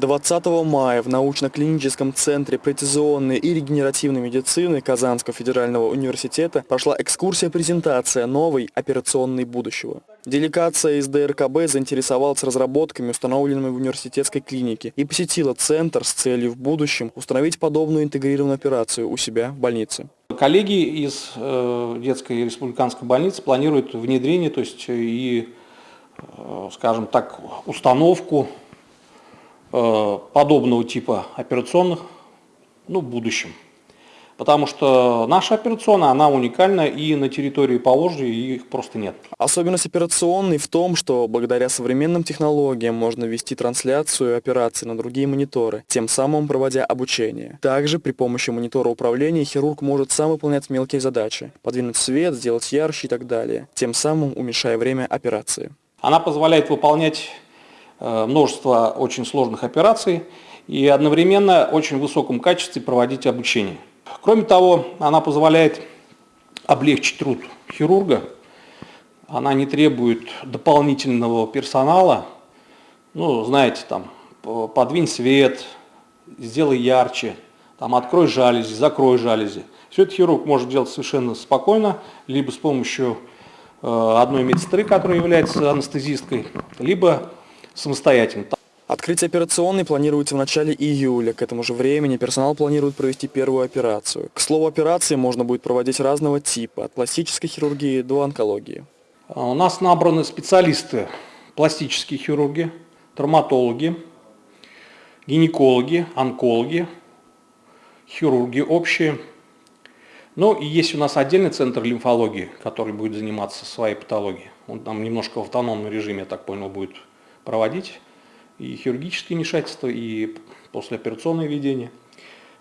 20 мая в научно-клиническом центре прецизионной и регенеративной медицины Казанского федерального университета прошла экскурсия-презентация новой операционной будущего. Делегация из ДРКБ заинтересовалась разработками, установленными в университетской клинике, и посетила центр с целью в будущем установить подобную интегрированную операцию у себя в больнице. Коллеги из э, детской республиканской больницы планируют внедрение, то есть и, э, скажем так, установку Э, подобного типа операционных ну, в будущем. Потому что наша операционная, она уникальна и на территории Поволжья их просто нет. Особенность операционной в том, что благодаря современным технологиям можно вести трансляцию операций на другие мониторы, тем самым проводя обучение. Также при помощи монитора управления хирург может сам выполнять мелкие задачи, подвинуть свет, сделать ярче и так далее, тем самым уменьшая время операции. Она позволяет выполнять Э, множество очень сложных операций и одновременно очень высоком качестве проводить обучение. Кроме того, она позволяет облегчить труд хирурга, она не требует дополнительного персонала, ну, знаете, там, подвинь свет, сделай ярче, там, открой жалюзи, закрой жалюзи. Все это хирург может делать совершенно спокойно, либо с помощью одной медсестры, которая является анестезисткой, либо самостоятельно. Открытие операционной планируется в начале июля. К этому же времени персонал планирует провести первую операцию. К слову, операции можно будет проводить разного типа, от пластической хирургии до онкологии. А у нас набраны специалисты, пластические хирурги, травматологи, гинекологи, онкологи, хирурги общие. Ну и есть у нас отдельный центр лимфологии, который будет заниматься своей патологией. Он там немножко в автономном режиме, я так понял, будет проводить и хирургические вмешательства, и послеоперационное ведение.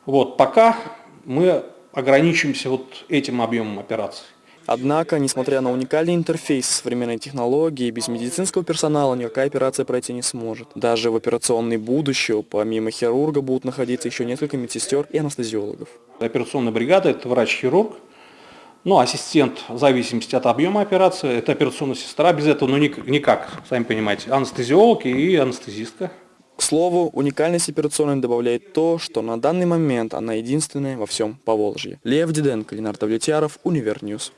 Вот, пока мы ограничимся вот этим объемом операций. Однако, несмотря на уникальный интерфейс современной технологии, без медицинского персонала никакая операция пройти не сможет. Даже в операционной будущего, помимо хирурга, будут находиться еще несколько медсестер и анестезиологов. Операционная бригада – это врач-хирург, ну, ассистент, в зависимости от объема операции, это операционная сестра, без этого ну никак, сами понимаете, анестезиолог и анестезистка. К слову, уникальность операционной добавляет то, что на данный момент она единственная во всем Поволжье. Лев Диденко, Ленар Давлетьяров, Univer News.